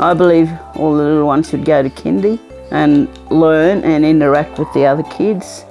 I believe all the little ones should go to kindy and learn and interact with the other kids.